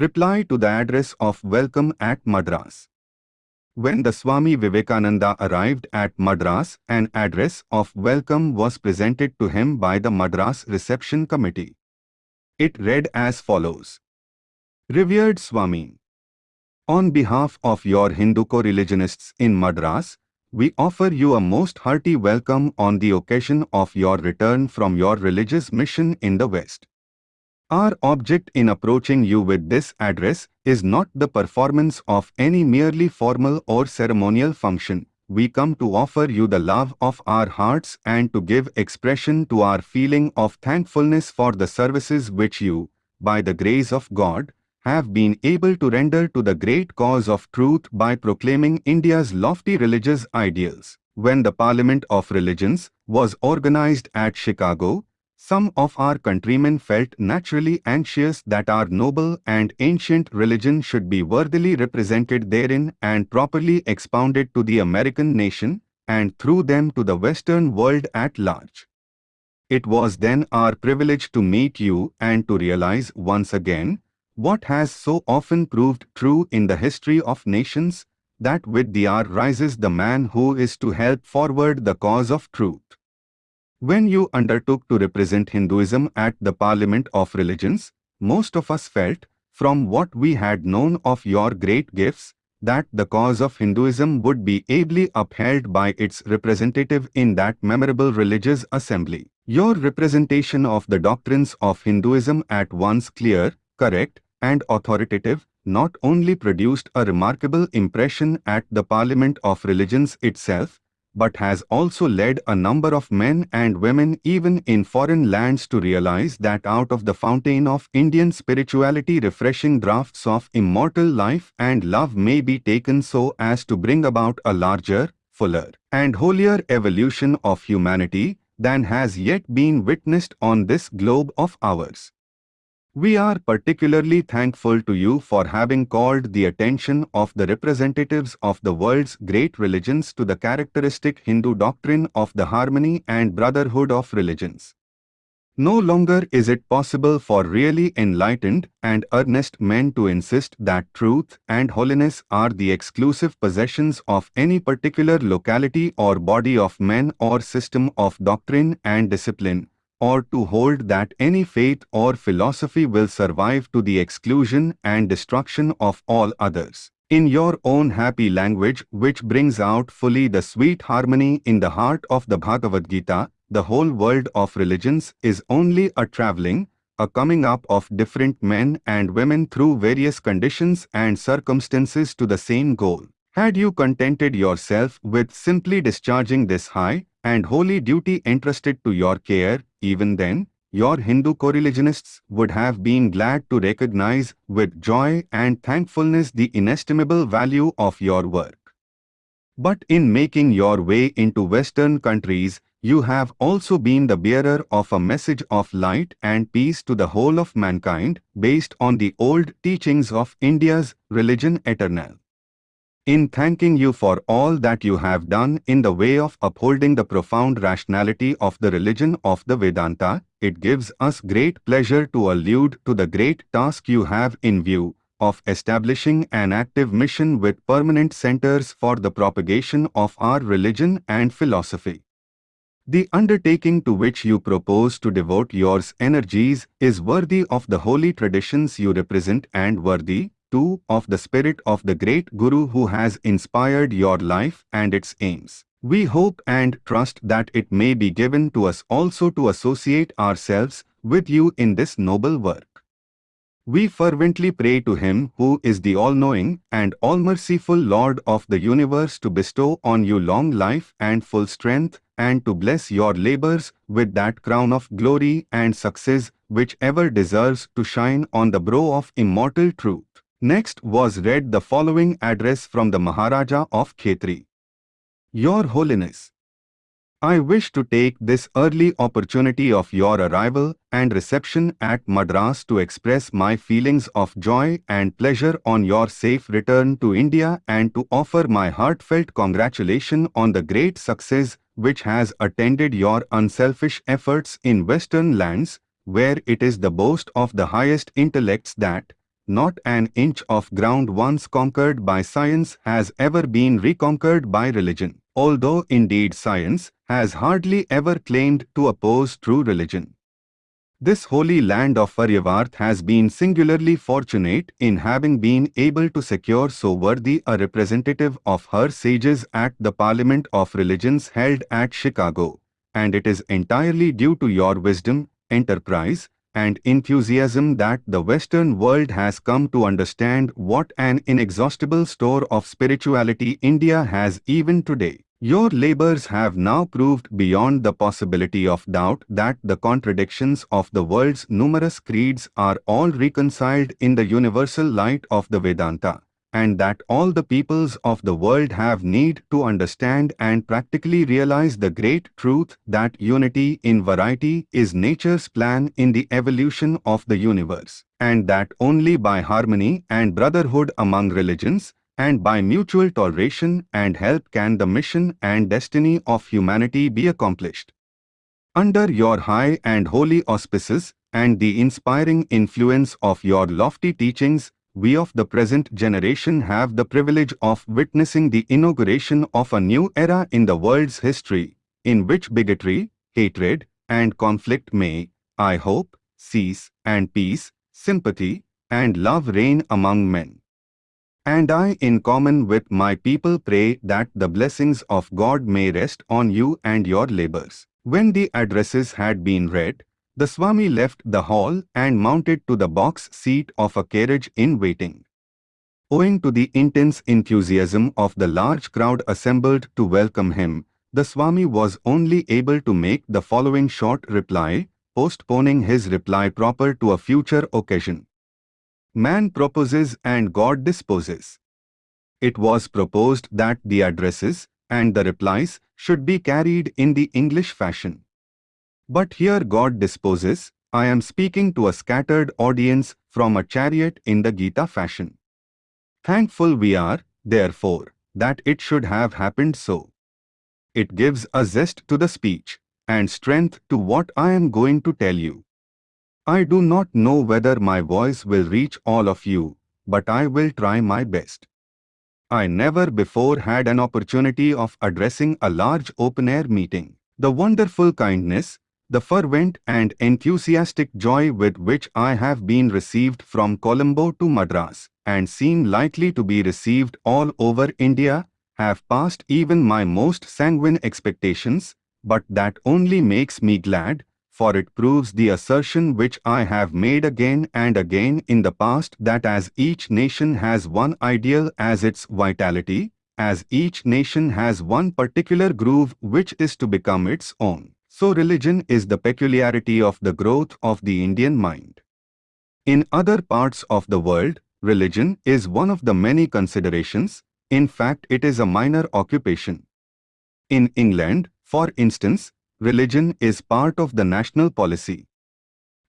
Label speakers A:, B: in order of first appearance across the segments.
A: Reply to the address of welcome at Madras. When the Swami Vivekananda arrived at Madras, an address of welcome was presented to him by the Madras Reception Committee. It read as follows. Revered Swami, On behalf of your Hindu co-religionists in Madras, we offer you a most hearty welcome on the occasion of your return from your religious mission in the West. Our object in approaching you with this address is not the performance of any merely formal or ceremonial function. We come to offer you the love of our hearts and to give expression to our feeling of thankfulness for the services which you, by the grace of God, have been able to render to the great cause of truth by proclaiming India's lofty religious ideals. When the Parliament of Religions was organized at Chicago, some of our countrymen felt naturally anxious that our noble and ancient religion should be worthily represented therein and properly expounded to the American nation, and through them to the Western world at large. It was then our privilege to meet you and to realize once again what has so often proved true in the history of nations, that with the hour rises the man who is to help forward the cause of truth. When you undertook to represent Hinduism at the Parliament of Religions, most of us felt, from what we had known of your great gifts, that the cause of Hinduism would be ably upheld by its representative in that memorable religious assembly. Your representation of the doctrines of Hinduism at once clear, correct, and authoritative, not only produced a remarkable impression at the Parliament of Religions itself, but has also led a number of men and women even in foreign lands to realize that out of the fountain of Indian spirituality refreshing draughts of immortal life and love may be taken so as to bring about a larger, fuller, and holier evolution of humanity than has yet been witnessed on this globe of ours. We are particularly thankful to you for having called the attention of the representatives of the world's great religions to the characteristic Hindu doctrine of the harmony and brotherhood of religions. No longer is it possible for really enlightened and earnest men to insist that truth and holiness are the exclusive possessions of any particular locality or body of men or system of doctrine and discipline, or to hold that any faith or philosophy will survive to the exclusion and destruction of all others. In your own happy language which brings out fully the sweet harmony in the heart of the Bhagavad Gita, the whole world of religions is only a traveling, a coming up of different men and women through various conditions and circumstances to the same goal. Had you contented yourself with simply discharging this high and holy duty entrusted to your care, even then, your Hindu coreligionists would have been glad to recognize with joy and thankfulness the inestimable value of your work. But in making your way into Western countries, you have also been the bearer of a message of light and peace to the whole of mankind based on the old teachings of India's religion eternal. In thanking you for all that you have done in the way of upholding the profound rationality of the religion of the Vedanta, it gives us great pleasure to allude to the great task you have in view of establishing an active mission with permanent centers for the propagation of our religion and philosophy. The undertaking to which you propose to devote your energies is worthy of the holy traditions you represent and worthy, too. Of the spirit of the great Guru who has inspired your life and its aims. We hope and trust that it may be given to us also to associate ourselves with you in this noble work. We fervently pray to Him who is the all-knowing and all-merciful Lord of the universe to bestow on you long life and full strength and to bless your labors with that crown of glory and success which ever deserves to shine on the brow of immortal truth. Next was read the following address from the Maharaja of Khetri. Your Holiness, I wish to take this early opportunity of your arrival and reception at Madras to express my feelings of joy and pleasure on your safe return to India and to offer my heartfelt congratulation on the great success which has attended your unselfish efforts in western lands, where it is the boast of the highest intellects that, not an inch of ground once conquered by science has ever been reconquered by religion, although indeed science has hardly ever claimed to oppose true religion. This holy land of Aryavarta has been singularly fortunate in having been able to secure so worthy a representative of her sages at the Parliament of Religions held at Chicago, and it is entirely due to your wisdom, enterprise, and enthusiasm that the Western world has come to understand what an inexhaustible store of spirituality India has even today. Your labors have now proved beyond the possibility of doubt that the contradictions of the world's numerous creeds are all reconciled in the universal light of the Vedanta and that all the peoples of the world have need to understand and practically realize the great truth that unity in variety is nature's plan in the evolution of the universe, and that only by harmony and brotherhood among religions, and by mutual toleration and help can the mission and destiny of humanity be accomplished. Under your high and holy auspices, and the inspiring influence of your lofty teachings, we of the present generation have the privilege of witnessing the inauguration of a new era in the world's history, in which bigotry, hatred, and conflict may, I hope, cease, and peace, sympathy, and love reign among men. And I in common with my people pray that the blessings of God may rest on you and your labors. When the addresses had been read, the Swami left the hall and mounted to the box seat of a carriage in waiting. Owing to the intense enthusiasm of the large crowd assembled to welcome him, the Swami was only able to make the following short reply, postponing his reply proper to a future occasion. Man proposes and God disposes. It was proposed that the addresses and the replies should be carried in the English fashion. But here God disposes, I am speaking to a scattered audience from a chariot in the Gita fashion. Thankful we are, therefore, that it should have happened so. It gives a zest to the speech and strength to what I am going to tell you. I do not know whether my voice will reach all of you, but I will try my best. I never before had an opportunity of addressing a large open-air meeting. The wonderful kindness, the fervent and enthusiastic joy with which I have been received from Colombo to Madras, and seem likely to be received all over India, have passed even my most sanguine expectations, but that only makes me glad, for it proves the assertion which I have made again and again in the past that as each nation has one ideal as its vitality, as each nation has one particular groove which is to become its own so religion is the peculiarity of the growth of the Indian mind. In other parts of the world, religion is one of the many considerations, in fact it is a minor occupation. In England, for instance, religion is part of the national policy.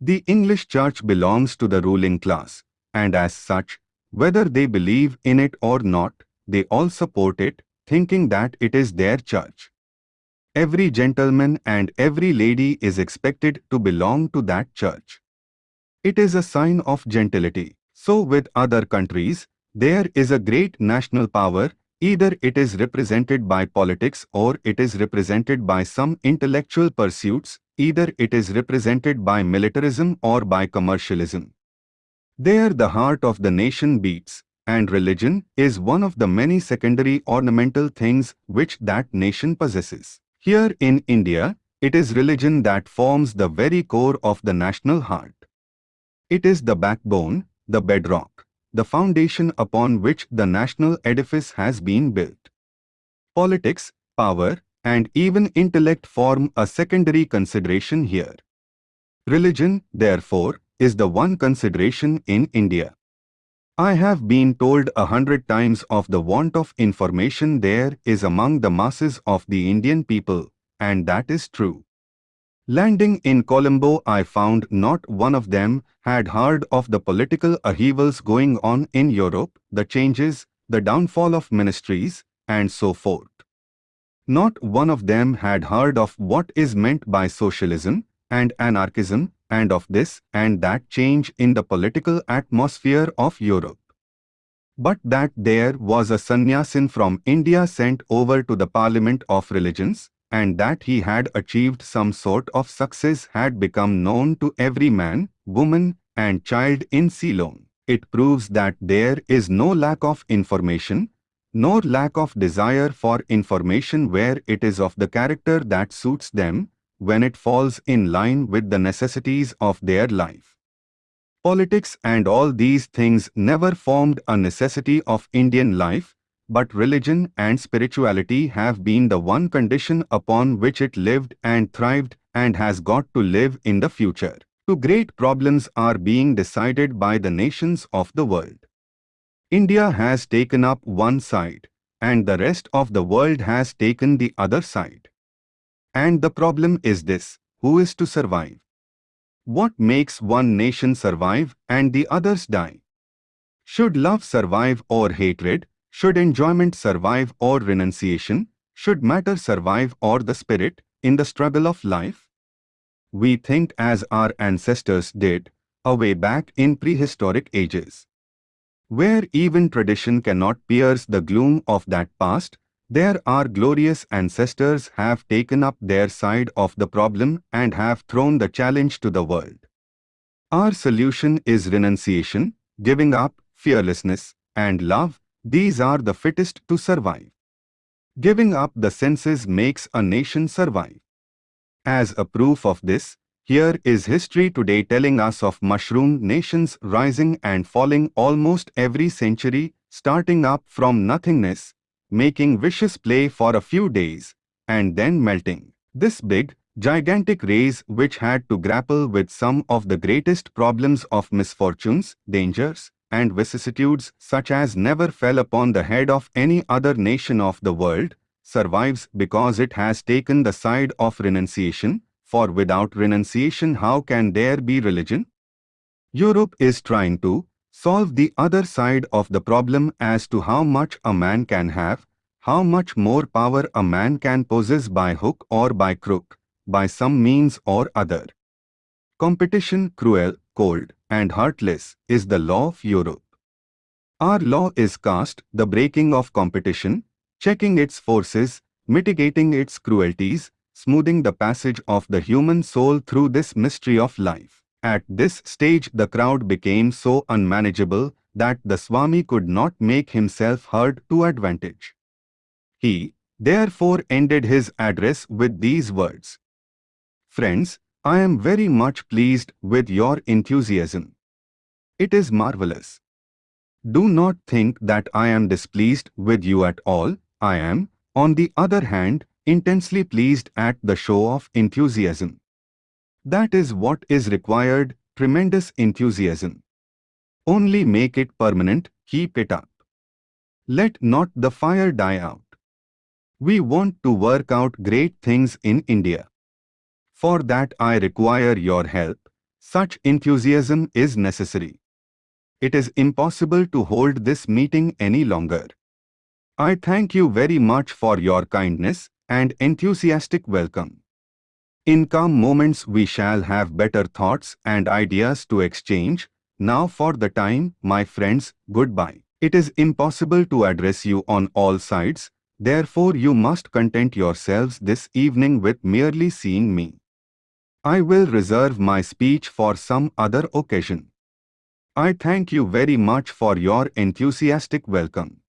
A: The English church belongs to the ruling class, and as such, whether they believe in it or not, they all support it, thinking that it is their church. Every gentleman and every lady is expected to belong to that church. It is a sign of gentility. So with other countries, there is a great national power, either it is represented by politics or it is represented by some intellectual pursuits, either it is represented by militarism or by commercialism. There the heart of the nation beats, and religion is one of the many secondary ornamental things which that nation possesses. Here in India, it is religion that forms the very core of the national heart. It is the backbone, the bedrock, the foundation upon which the national edifice has been built. Politics, power, and even intellect form a secondary consideration here. Religion, therefore, is the one consideration in India. I have been told a hundred times of the want of information there is among the masses of the Indian people, and that is true. Landing in Colombo I found not one of them had heard of the political upheavals going on in Europe, the changes, the downfall of ministries, and so forth. Not one of them had heard of what is meant by socialism and anarchism, and of this and that change in the political atmosphere of Europe. But that there was a sannyasin from India sent over to the Parliament of Religions, and that he had achieved some sort of success had become known to every man, woman, and child in Ceylon. It proves that there is no lack of information, nor lack of desire for information where it is of the character that suits them, when it falls in line with the necessities of their life. Politics and all these things never formed a necessity of Indian life, but religion and spirituality have been the one condition upon which it lived and thrived and has got to live in the future. Two great problems are being decided by the nations of the world. India has taken up one side, and the rest of the world has taken the other side. And the problem is this, who is to survive? What makes one nation survive and the others die? Should love survive or hatred, should enjoyment survive or renunciation? Should matter survive or the spirit in the struggle of life? We think as our ancestors did, away back in prehistoric ages. Where even tradition cannot pierce the gloom of that past, there our glorious ancestors have taken up their side of the problem and have thrown the challenge to the world. Our solution is renunciation, giving up, fearlessness, and love, these are the fittest to survive. Giving up the senses makes a nation survive. As a proof of this, here is history today telling us of mushroom nations rising and falling almost every century, starting up from nothingness, making vicious play for a few days, and then melting. This big, gigantic race which had to grapple with some of the greatest problems of misfortunes, dangers, and vicissitudes such as never fell upon the head of any other nation of the world, survives because it has taken the side of renunciation, for without renunciation how can there be religion? Europe is trying to solve the other side of the problem as to how much a man can have, how much more power a man can possess by hook or by crook, by some means or other. Competition cruel, cold, and heartless is the law of Europe. Our law is caste, the breaking of competition, checking its forces, mitigating its cruelties, smoothing the passage of the human soul through this mystery of life. At this stage the crowd became so unmanageable that the Swami could not make himself heard to advantage. He, therefore ended his address with these words. Friends, I am very much pleased with your enthusiasm. It is marvelous. Do not think that I am displeased with you at all. I am, on the other hand, intensely pleased at the show of enthusiasm. That is what is required, tremendous enthusiasm. Only make it permanent, keep it up. Let not the fire die out. We want to work out great things in India. For that I require your help. Such enthusiasm is necessary. It is impossible to hold this meeting any longer. I thank you very much for your kindness and enthusiastic welcome. In calm moments we shall have better thoughts and ideas to exchange. Now for the time, my friends, goodbye. It is impossible to address you on all sides, therefore you must content yourselves this evening with merely seeing me. I will reserve my speech for some other occasion. I thank you very much for your enthusiastic welcome.